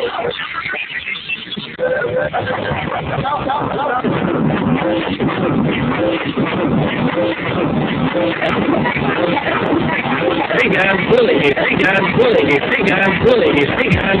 Hey guys, bully you. Hey guys, bully you. Hey guys, bully you. Hey guys, bully.